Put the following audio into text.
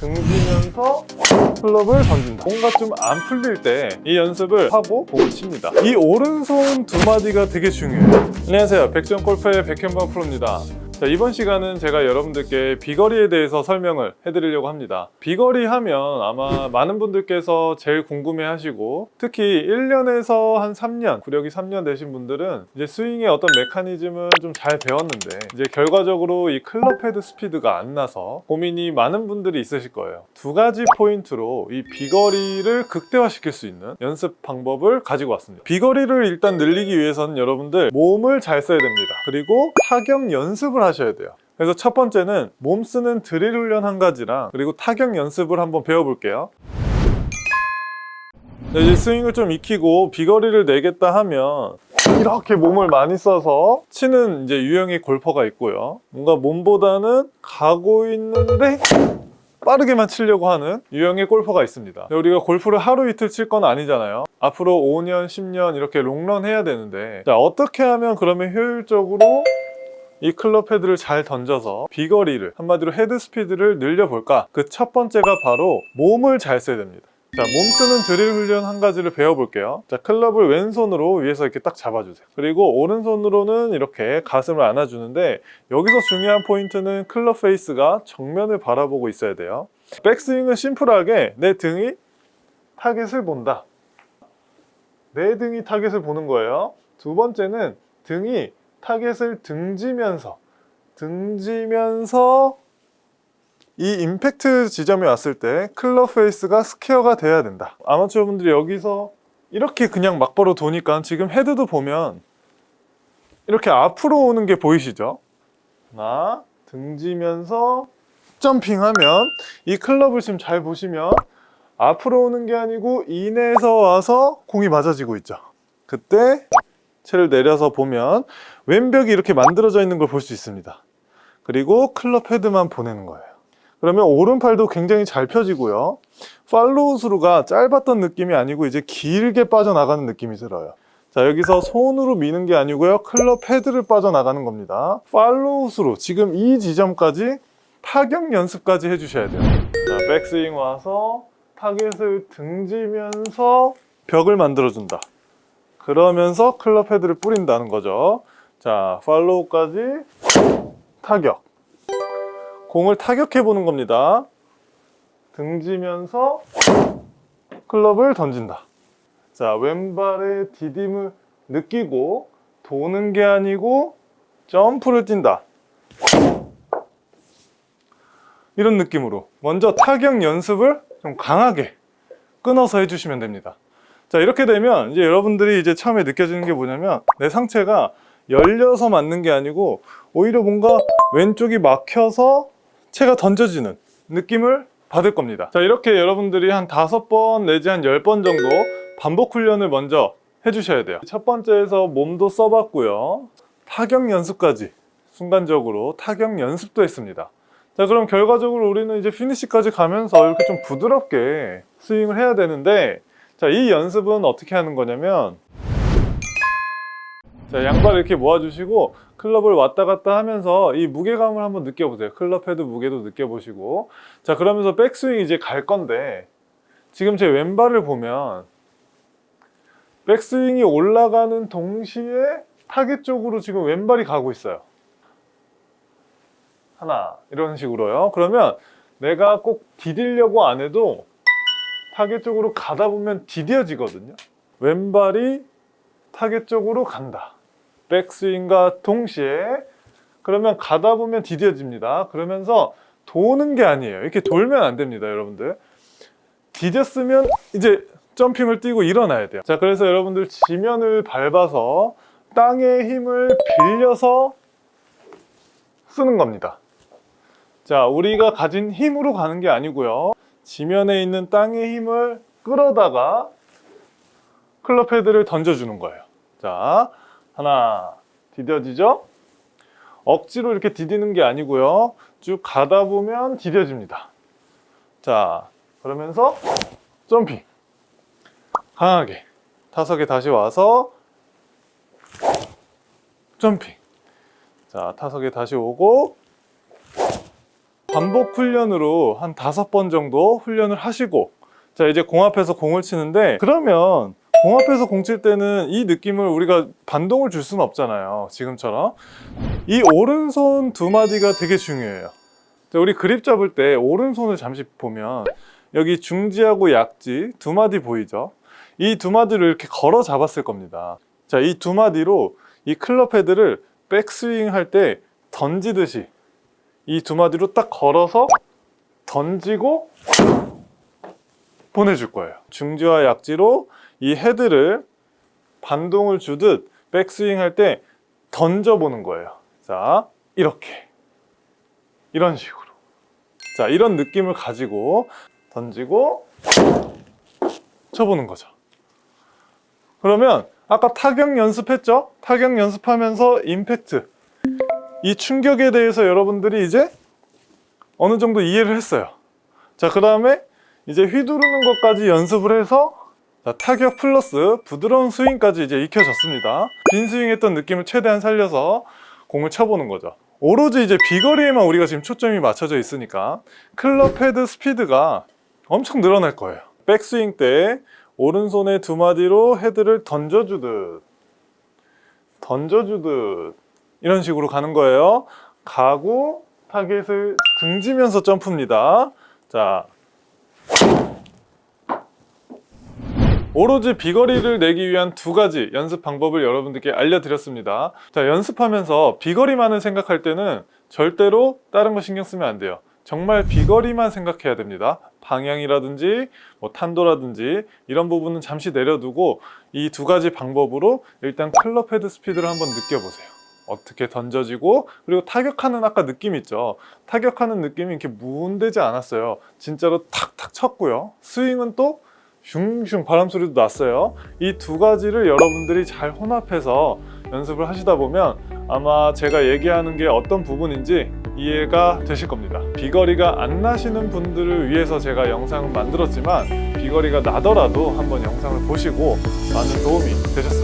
등지면서 클럽을 던진다. 뭔가 좀 안 풀릴 때 이 연습을 하고 공을 칩니다. 이 오른손 두 마디가 되게 중요해요. 안녕하세요. 백전 골프의 백현범 프로입니다 자, 이번 시간은 제가 여러분들께 비거리에 대해서 설명을 해드리려고 합니다. 비거리 하면 아마 많은 분들께서 제일 궁금해 하시고 특히 1년에서 한 3년 구력이 3년 되신 분들은 이제 스윙의 어떤 메커니즘을 좀 잘 배웠는데 이제 결과적으로 이 클럽 헤드 스피드가 안 나서 고민이 많은 분들이 있으실 거예요. 두 가지 포인트로 이 비거리를 극대화시킬 수 있는 연습 방법을 가지고 왔습니다. 비거리를 일단 늘리기 위해서는 여러분들 몸을 잘 써야 됩니다. 그리고 타격 연습을 하셔야 돼요. 그래서 첫 번째는 몸 쓰는 드릴 훈련 한 가지랑 그리고 타격 연습을 한번 배워볼게요. 네, 이제 스윙을 좀 익히고 비거리를 내겠다 하면 이렇게 몸을 많이 써서 치는 이제 유형의 골퍼가 있고요. 뭔가 몸보다는 가고 있는데 빠르게만 치려고 하는 유형의 골퍼가 있습니다. 우리가 골프를 하루 이틀 칠 건 아니잖아요. 앞으로 5년, 10년 이렇게 롱런 해야 되는데 자, 어떻게 하면 그러면 효율적으로 이 클럽 헤드를 잘 던져서 비거리를 한마디로 헤드 스피드를 늘려볼까? 그 첫 번째가 바로 몸을 잘 써야 됩니다. 자, 몸 쓰는 드릴 훈련 한 가지를 배워볼게요. 자, 클럽을 왼손으로 위에서 이렇게 딱 잡아주세요. 그리고 오른손으로는 이렇게 가슴을 안아주는데 여기서 중요한 포인트는 클럽 페이스가 정면을 바라보고 있어야 돼요. 백스윙은 심플하게 내 등이 타겟을 본다. 내 등이 타겟을 보는 거예요. 두 번째는 등이 타겟을 등지면서 등지면서 이 임팩트 지점에 왔을 때 클럽 페이스가 스퀘어가 돼야 된다 아마추어 분들이 여기서 이렇게 그냥 막바로 도니까 지금 헤드도 보면 이렇게 앞으로 오는 게 보이시죠? 하나 등지면서 점핑하면 이 클럽을 지금 잘 보시면 앞으로 오는 게 아니고 in에서 와서 공이 맞아지고 있죠 그때 채를 내려서 보면 왼벽이 이렇게 만들어져 있는 걸 볼 수 있습니다. 그리고 클럽 헤드만 보내는 거예요. 그러면 오른팔도 굉장히 잘 펴지고요. 팔로우 스루가 짧았던 느낌이 아니고 이제 길게 빠져나가는 느낌이 들어요. 자 여기서 손으로 미는 게 아니고요. 클럽 헤드를 빠져나가는 겁니다. 팔로우 스루 지금 이 지점까지 타격 연습까지 해주셔야 돼요. 자 백스윙 와서 타겟을 등지면서 벽을 만들어준다 그러면서 클럽 헤드를 뿌린다는 거죠. 자 팔로우까지 타격. 공을 타격해 보는 겁니다. 등지면서 클럽을 던진다. 자 왼발의 디딤을 느끼고 도는 게 아니고 점프를 뛴다. 이런 느낌으로 먼저 타격 연습을 좀 강하게 끊어서 해주시면 됩니다 자 이렇게 되면 이제 여러분들이 이제 처음에 느껴지는 게 뭐냐면 내 상체가 열려서 맞는 게 아니고 오히려 뭔가 왼쪽이 막혀서 채가 던져지는 느낌을 받을 겁니다. 자 이렇게 여러분들이 한 다섯 번 내지 한 열 번 정도 반복 훈련을 먼저 해주셔야 돼요. 첫 번째에서 몸도 써봤고요. 타격 연습까지 순간적으로 타격 연습도 했습니다. 자 그럼 결과적으로 우리는 이제 피니시까지 가면서 이렇게 좀 부드럽게 스윙을 해야 되는데 자 이 연습은 어떻게 하는 거냐면 자 양발을 이렇게 모아주시고 클럽을 왔다 갔다 하면서 이 무게감을 한번 느껴보세요. 클럽 헤드 무게도 느껴보시고. 자 그러면서 백스윙 이제 갈 건데 지금 제 왼발을 보면 백스윙이 올라가는 동시에 타겟 쪽으로 지금 왼발이 가고 있어요. 하나 이런 식으로요. 그러면 내가 꼭 디디려고 안 해도 타겟 쪽으로 가다 보면 디뎌지거든요. 왼발이 타겟 쪽으로 간다. 백스윙과 동시에. 그러면 가다 보면 디뎌집니다. 그러면서 도는 게 아니에요. 이렇게 돌면 안 됩니다 여러분들. 디뎠으면 이제 점핑을 뛰고 일어나야 돼요. 자 그래서 여러분들 지면을 밟아서 땅의 힘을 빌려서 쓰는 겁니다. 자 우리가 가진 힘으로 가는 게 아니고요 지면에 있는 땅의 힘을 끌어다가 클럽 헤드를 던져주는 거예요. 자 하나 디뎌지죠? 억지로 이렇게 디디는 게 아니고요. 쭉 가다 보면 디뎌집니다. 자 그러면서 점핑 강하게. 타석에 다시 와서 점핑 자 타석에 다시 오고 반복 훈련으로 한 다섯 번 정도 훈련을 하시고 자 이제 공 앞에서 공을 치는데 그러면 공 앞에서 공 칠 때는 이 느낌을 우리가 반동을 줄 수는 없잖아요 지금처럼. 이 오른손 두 마디가 되게 중요해요. 자, 우리 그립 잡을 때 오른손을 잠시 보면 여기 중지하고 약지 두 마디 보이죠? 이 두 마디를 이렇게 걸어 잡았을 겁니다. 자 이 두 마디로 이 클럽 헤드를 백스윙 할 때 던지듯이 이 두 마디로 딱 걸어서 던지고 보내줄 거예요. 중지와 약지로 이 헤드를 반동을 주듯 백스윙 할 때 던져보는 거예요. 자, 이렇게. 이런 식으로. 자, 이런 느낌을 가지고 던지고 쳐보는 거죠. 그러면 아까 타격 연습했죠? 타격 연습하면서 임팩트. 이 충격에 대해서 여러분들이 이제 어느 정도 이해를 했어요. 자, 그 다음에 이제 휘두르는 것까지 연습을 해서 자, 타격 플러스 부드러운 스윙까지 이제 익혀졌습니다. 빈 스윙했던 느낌을 최대한 살려서 공을 쳐보는 거죠. 오로지 이제 비거리에만 우리가 지금 초점이 맞춰져 있으니까 클럽 헤드 스피드가 엄청 늘어날 거예요. 백스윙 때 오른손의 두 마디로 헤드를 던져주듯 던져주듯 이런 식으로 가는 거예요. 가고 타겟을 등지면서 점프입니다. 자, 오로지 비거리를 내기 위한 두 가지 연습 방법을 여러분들께 알려드렸습니다. 자, 연습하면서 비거리만을 생각할 때는 절대로 다른 거 신경 쓰면 안 돼요. 정말 비거리만 생각해야 됩니다. 방향이라든지 뭐 탄도라든지 이런 부분은 잠시 내려두고 이 두 가지 방법으로 일단 클럽 헤드 스피드를 한번 느껴보세요. 어떻게 던져지고 그리고 타격하는 아까 느낌 있죠? 타격하는 느낌이 이렇게 무운되지 않았어요. 진짜로 탁탁 쳤고요. 스윙은 또 슝슝 바람 소리도 났어요. 이 두 가지를 여러분들이 잘 혼합해서 연습을 하시다 보면 아마 제가 얘기하는 게 어떤 부분인지 이해가 되실 겁니다. 비거리가 안 나시는 분들을 위해서 제가 영상을 만들었지만 비거리가 나더라도 한번 영상을 보시고 많은 도움이 되셨으면